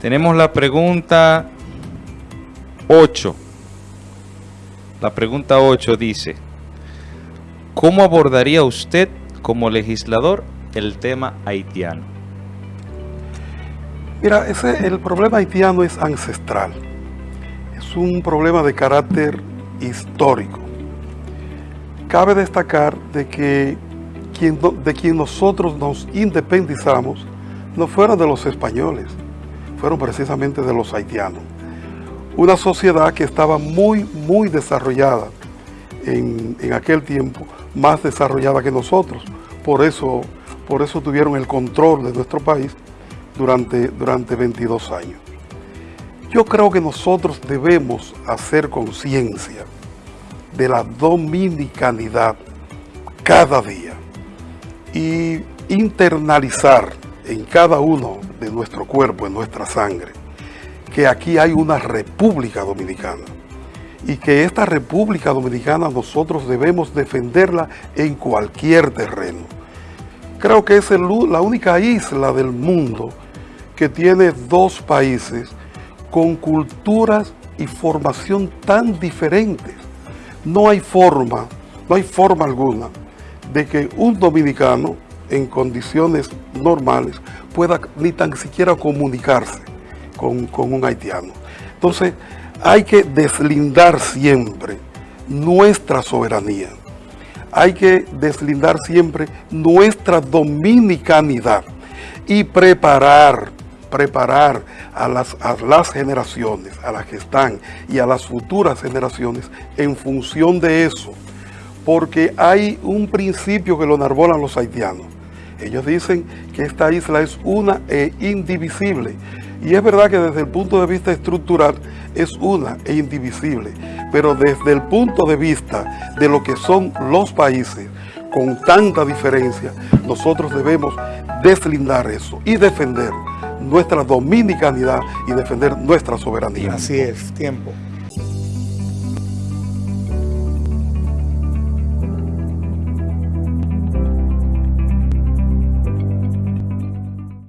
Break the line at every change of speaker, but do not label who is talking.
Tenemos la pregunta 8. La pregunta 8 dice, ¿cómo abordaría usted como legislador el tema haitiano?
Mira, ese, el problema haitiano es ancestral. Es un problema de carácter histórico. Cabe destacar de que de quien nosotros nos independizamos no fueron de los españoles, fueron precisamente de los haitianos. Una sociedad que estaba muy, muy desarrollada en, en aquel tiempo, más desarrollada que nosotros. Por eso, por eso tuvieron el control de nuestro país durante, durante 22 años. Yo creo que nosotros debemos hacer conciencia de la dominicanidad cada día y internalizar en cada uno de nuestro cuerpo, en nuestra sangre, que aquí hay una República Dominicana y que esta República Dominicana nosotros debemos defenderla en cualquier terreno. Creo que es la única isla del mundo que tiene dos países con culturas y formación tan diferentes. No hay forma, no hay forma alguna de que un dominicano en condiciones normales pueda ni tan siquiera comunicarse con, con un haitiano. Entonces, hay que deslindar siempre nuestra soberanía. Hay que deslindar siempre nuestra dominicanidad y preparar, preparar a las, a las generaciones, a las que están y a las futuras generaciones en función de eso. Porque hay un principio que lo enarbolan los haitianos. Ellos dicen que esta isla es una e indivisible. Y es verdad que desde el punto de vista estructural es una e indivisible. Pero desde el punto de vista de lo que son los países, con tanta diferencia, nosotros debemos deslindar eso y defender nuestra dominicanidad y defender nuestra soberanía.
Así es, tiempo.